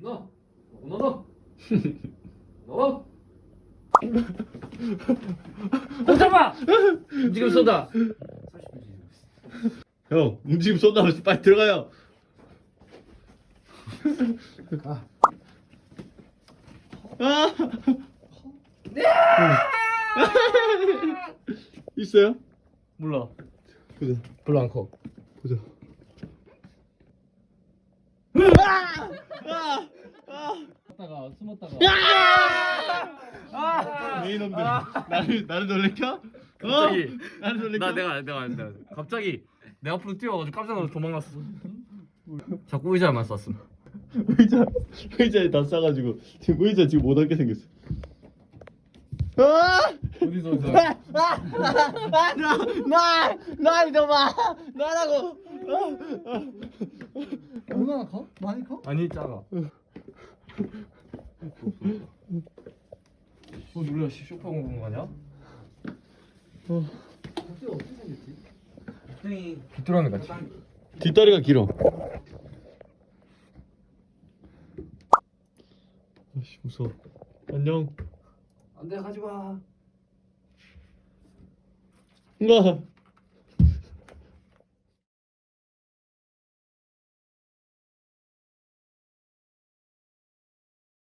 너, 너, 너, 너. 어 잠깐! 지금 쏜다. 형 움직임 쏜다면서 빨리 들어가요 가. 아! 있어요? 몰라. 보자 별로 안 커. 보자 숨었다가 숨었다가. 왜 이놈들 나를 나를 놀래켜? 어? 갑자기. 나를 놀래켜? 나 내가 내가 내가 갑자기 내 앞으로 뛰어가지고 깜짝 놀라서 도망갔어. 자꾸 의자만 쐈음. 의자 의자에 다 싸가지고 지금 의자 지금 못 앉게 생겼어 아! 어디서 어디서? 나나 이놈아 나라고 얼마나 커? 많이 커? 아니 작아. 어 놀라 씨 쇼파 공부한 거 아니야? 어떻게 어떻게 생겼지? 땡이 귀뚜라미 같이. 뒷다리가 길어 아씨 무서워 안녕 안돼 가지 마. 나